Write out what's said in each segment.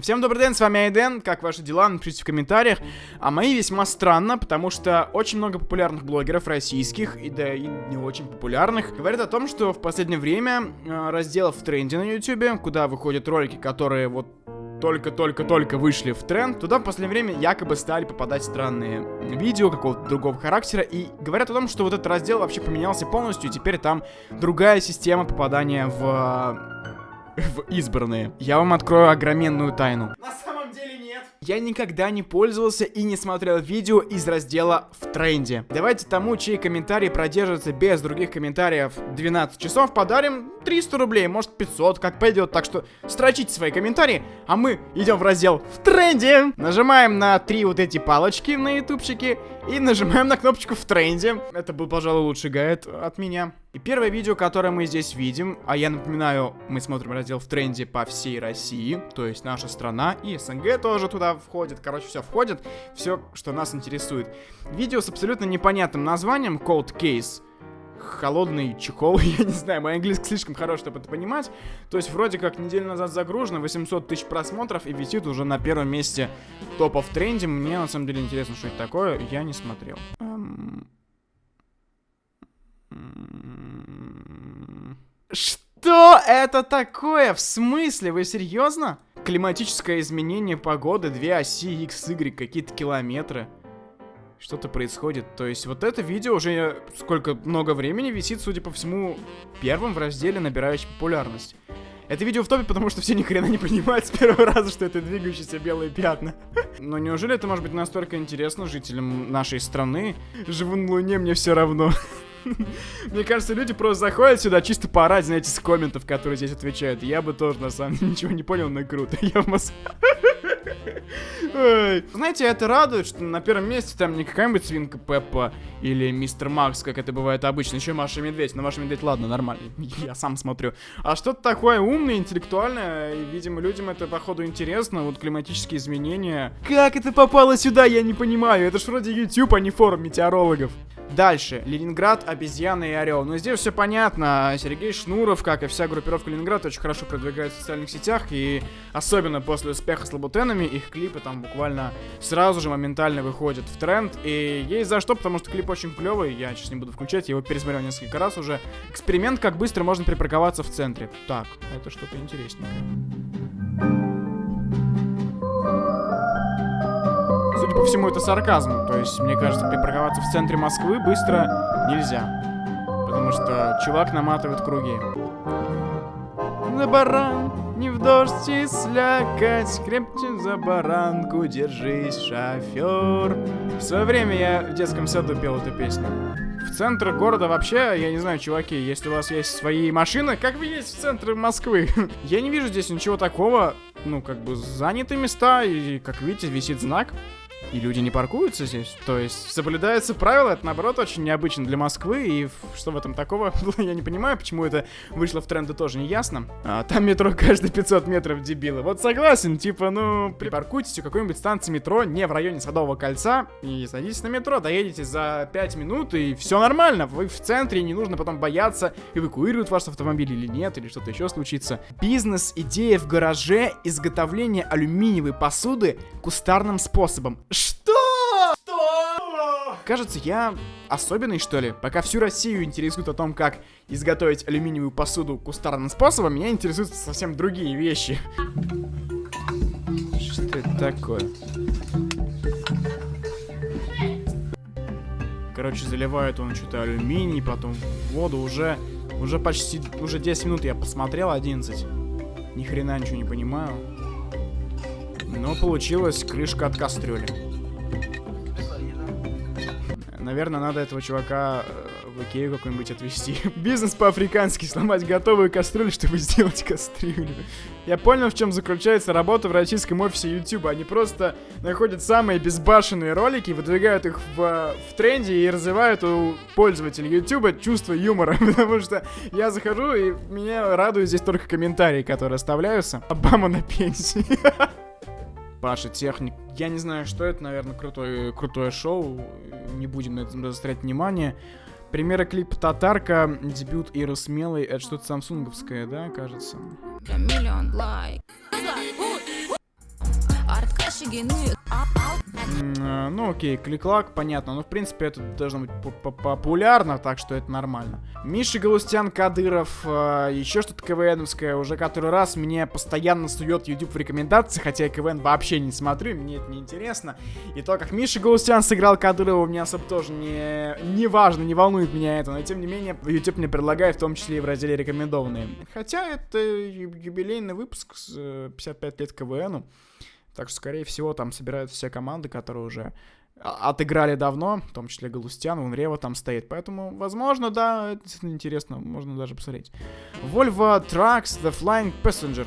Всем добрый день, с вами Айден, как ваши дела, напишите в комментариях. А мои весьма странно, потому что очень много популярных блогеров российских, и да и не очень популярных, говорят о том, что в последнее время э, разделов в тренде на ютубе, куда выходят ролики, которые вот только-только-только вышли в тренд, туда в последнее время якобы стали попадать странные видео какого-то другого характера, и говорят о том, что вот этот раздел вообще поменялся полностью, и теперь там другая система попадания в в избранные. Я вам открою огроменную тайну. На самом деле нет. Я никогда не пользовался и не смотрел видео из раздела в тренде. Давайте тому, чей комментарий продержится без других комментариев 12 часов, подарим 300 рублей, может 500, как пойдет. Так что строчите свои комментарии, а мы идем в раздел в тренде. Нажимаем на три вот эти палочки на ютубчике и нажимаем на кнопочку в тренде. Это был, пожалуй, лучший гайд от меня. И первое видео, которое мы здесь видим, а я напоминаю, мы смотрим раздел в тренде по всей России, то есть наша страна и СНГ тоже туда входит, короче, все входит, все, что нас интересует. Видео с абсолютно непонятным названием Cold Case холодный чехол, я не знаю, мой английский слишком хорош, чтобы это понимать. То есть вроде как неделю назад загружено, 800 тысяч просмотров и висит уже на первом месте топа в тренде. Мне на самом деле интересно, что это такое, я не смотрел. Эм. Что это такое? В смысле? Вы серьезно? Климатическое изменение погоды, две оси X, Y, какие-то километры что-то происходит. То есть вот это видео уже сколько много времени висит, судя по всему, первым в разделе, набирающий популярность. Это видео в топе, потому что все ни хрена не понимают с первого раза, что это двигающиеся белые пятна. Но неужели это может быть настолько интересно жителям нашей страны? Живу на Луне, мне все равно. Мне кажется, люди просто заходят сюда чисто поорать, знаете, с комментов, которые здесь отвечают. Я бы тоже, на самом деле, ничего не понял, но круто. Я в Москве. Знаете, это радует, что на первом месте там не какая-нибудь свинка Пеппа или мистер Макс, как это бывает обычно, еще Маша Медведь. Но Маша Медведь, ладно, нормально, я сам смотрю. А что-то такое умное, интеллектуальное, и, видимо, людям это, походу, интересно, вот климатические изменения. Как это попало сюда, я не понимаю, это ж вроде YouTube, а не форум метеорологов. Дальше. Ленинград, обезьяна и орел. Но здесь все понятно. Сергей Шнуров, как и вся группировка Ленинград, очень хорошо продвигается в социальных сетях. И особенно после успеха с лабутенами, их клипы там буквально сразу же моментально выходят в тренд. И есть за что, потому что клип очень клевый. Я сейчас не буду включать, я его пересмотрел несколько раз уже. Эксперимент, как быстро можно припарковаться в центре. Так, это что-то интересненькое. Судя по всему, это сарказм. То есть, мне кажется, припарковаться в центре Москвы быстро нельзя. Потому что чувак наматывает круги. На баран, не в дождь и слякоть, крепче за баранку держись, шофер. В свое время я в детском саду пел эту песню. В центр города вообще, я не знаю, чуваки, если у вас есть свои машины, как вы есть в центре Москвы? я не вижу здесь ничего такого. Ну, как бы заняты места, и, как видите, висит знак и люди не паркуются здесь. То есть соблюдаются правила, это наоборот очень необычно для Москвы, и что в этом такого, я не понимаю, почему это вышло в тренды тоже не ясно. А, там метро каждые 500 метров дебилы. Вот согласен, типа, ну, припаркуйтесь у какой-нибудь станции метро не в районе Садового кольца и садитесь на метро, доедете за 5 минут, и все нормально. Вы в центре, не нужно потом бояться, эвакуируют ваш автомобиль или нет, или что-то еще случится. Бизнес-идея в гараже изготовления алюминиевой посуды кустарным способом. Что? Что? Кажется, я особенный, что ли? Пока всю Россию интересует о том, как изготовить алюминиевую посуду кустарным способом, меня интересуют совсем другие вещи. Что это такое? Короче, заливает он что-то алюминий, потом воду уже... Уже почти... Уже 10 минут я посмотрел, 11. Ни хрена ничего не понимаю. Но получилась крышка от кастрюли. Наверное, надо этого чувака э, в Икею какой-нибудь отвезти. Бизнес по-африкански, сломать готовую кастрюлю, чтобы сделать кастрюлю. Я понял, в чем заключается работа в российском офисе YouTube. Они просто находят самые безбашенные ролики, выдвигают их в, в тренде и развивают у пользователей YouTube чувство юмора. Потому что я захожу, и меня радуют здесь только комментарии, которые оставляются. Обама на пенсии. Паша Техник. Я не знаю, что это, наверное, крутое, крутое шоу. Не будем на этом заострять внимание. Примеры клипа «Татарка», дебют Иры Смелой. Это что-то самсунговское, да, кажется? Э, ну окей, кликлак, понятно. Но в принципе это должно быть популярно, так что это нормально. Миша Галустян Кадыров, э, еще что-то КВНовское, уже который раз мне постоянно сует YouTube в рекомендации, хотя я КВН вообще не смотрю, мне это не интересно. И то, как Миша Галустян сыграл Кадырова, мне особо тоже не, не важно, не волнует меня это. Но тем не менее, YouTube мне предлагает, в том числе и в разделе рекомендованные. Хотя это юбилейный выпуск с 55 э, лет КВНу. Так что, скорее всего, там собирают все команды, которые уже отыграли давно, в том числе Галустян, Унрева там стоит. Поэтому, возможно, да, это действительно интересно, можно даже посмотреть. Volvo Trucks The Flying Passenger.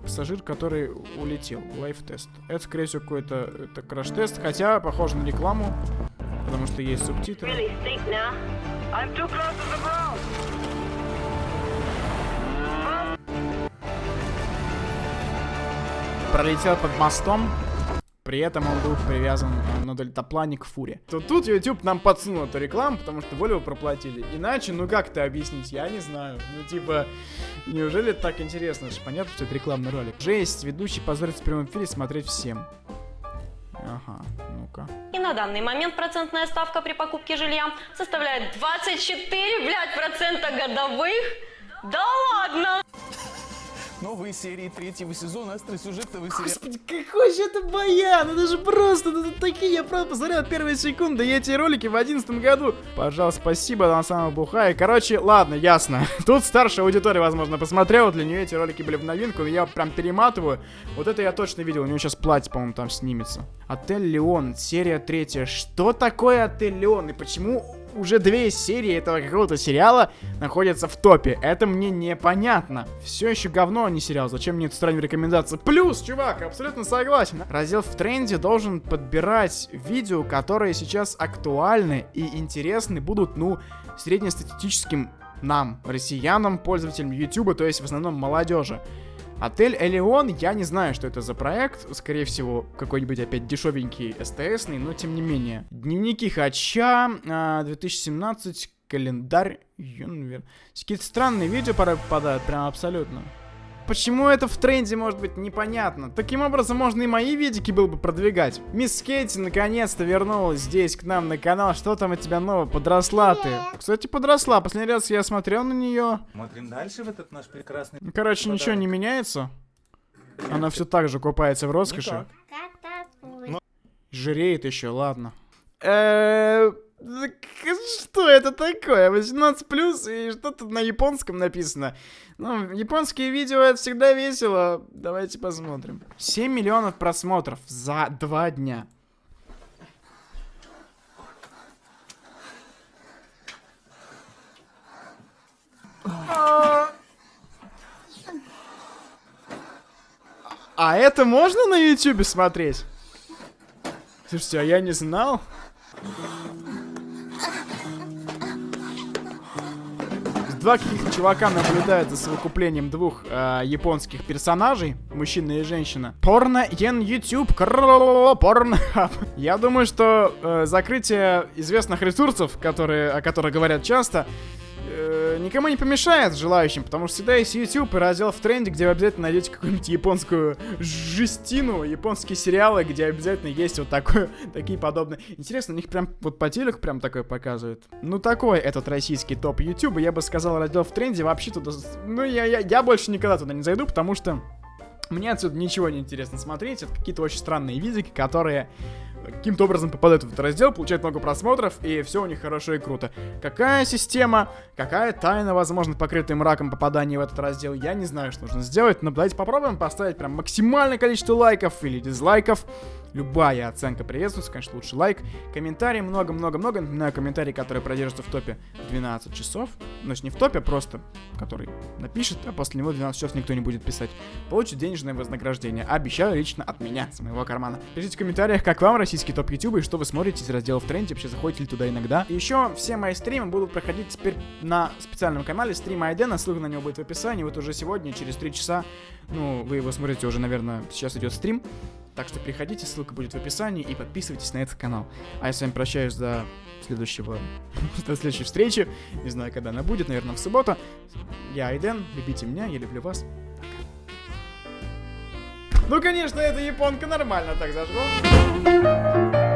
Пассажир, который улетел. Live test. Это, скорее всего, какой-то краш-тест, хотя похоже на рекламу, потому что есть субтитры. Пролетел под мостом, при этом он был привязан на дельтаплане к фуре. То тут YouTube нам подсунул эту рекламу, потому что Volvo проплатили. Иначе, ну как это объяснить, я не знаю. Ну типа, неужели это так интересно? Это же понятно, что это рекламный ролик. Жесть, ведущий позорится в прямом эфире смотреть всем. Ага, ну-ка. И на данный момент процентная ставка при покупке жилья составляет 24, блядь, процента годовых. Да ладно! Новые серии третьего сезона остросюжетного сериала. Господи, какой же это баян! Это же просто, это такие, я просто посмотрел первые секунды, я эти ролики в одиннадцатом году. Пожалуйста, спасибо, на самом бухай. Короче, ладно, ясно. Тут старшая аудитория, возможно, посмотрела, для нее эти ролики были в новинку, но я прям перематываю. Вот это я точно видел, у него сейчас платье, по-моему, там снимется. Отель Леон, серия третья. Что такое Отель Леон и почему уже две серии этого какого-то сериала находятся в топе. Это мне непонятно. Все еще говно, а не сериал. Зачем мне это странная рекомендация? Плюс, чувак, абсолютно согласен. Раздел в тренде должен подбирать видео, которые сейчас актуальны и интересны будут, ну, среднестатистическим нам, россиянам, пользователям YouTube, то есть в основном молодежи. Отель Элеон, я не знаю, что это за проект. Скорее всего, какой-нибудь опять дешевенький СТСный, но тем не менее. Дневники Хача, 2017, а, календарь Юнвер. Какие-то странные видео порой попадают, прям абсолютно. Почему это в тренде может быть непонятно? Таким образом можно и мои видики было бы продвигать. Мисс Кейти наконец-то вернулась здесь к нам на канал. Что там у тебя нового? Подросла ты. Кстати, подросла. Последний раз я смотрел на нее. Смотрим дальше в этот наш прекрасный... Короче, подарок. ничего не меняется. Она все так же купается в роскоши. Жиреет еще, ладно. Эээ... Что это такое? 18 плюс и что-то на японском написано. Ну, японские видео это всегда весело. Давайте посмотрим. 7 миллионов просмотров за два дня. А это можно на ютубе смотреть? Слушайте, а я не знал. Два каких-то чувака наблюдают за совокуплением двух э, японских персонажей, мужчина и женщина. Порно Ен YouTube, порно. Я думаю, что э, закрытие известных ресурсов, которые, о которых говорят часто, э, никому не помешает желающим, потому что всегда есть YouTube и раздел в тренде, где вы обязательно найдете какую-нибудь японскую жестину, японские сериалы, где обязательно есть вот такое, такие подобные. Интересно, у них прям вот по телеку прям такое показывают. Ну такой этот российский топ YouTube, я бы сказал, раздел в тренде вообще туда... Ну я, я, я больше никогда туда не зайду, потому что мне отсюда ничего не интересно смотреть. Это какие-то очень странные видики, которые каким-то образом попадают в этот раздел, получают много просмотров, и все у них хорошо и круто. Какая система, какая тайна, возможно, покрытая мраком попадания в этот раздел, я не знаю, что нужно сделать, но давайте попробуем поставить прям максимальное количество лайков или дизлайков. Любая оценка приветствуется, конечно, лучше лайк. Комментарий много-много-много. Напоминаю, комментарий, который продержится в топе 12 часов. Ну, не в топе, а просто который напишет, а после него 12 часов никто не будет писать. Получит денежное вознаграждение. Обещаю лично от меня, с моего кармана. Пишите в комментариях, как вам российский топ YouTube и что вы смотрите из раздела в тренде, вообще заходите ли туда иногда. И еще все мои стримы будут проходить теперь на специальном канале стрим Айдена, ссылка на него будет в описании. Вот уже сегодня, через 3 часа, ну, вы его смотрите уже, наверное, сейчас идет стрим. Так что приходите, ссылка будет в описании и подписывайтесь на этот канал. А я с вами прощаюсь до следующего, до следующей встречи. Не знаю, когда она будет, наверное, в субботу. Я Айден, любите меня, я люблю вас. Ну, конечно, эта японка нормально так зажгла.